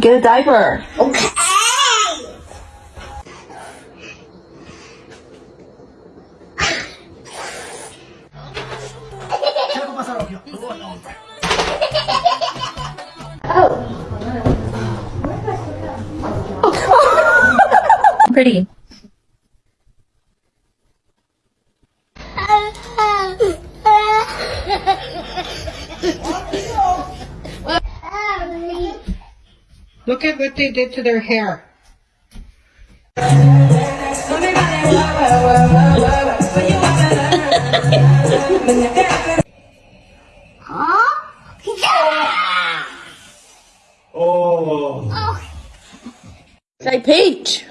Get a diaper. Okay. Oh. Pretty. Look at what they did to their hair. oh. Say peach.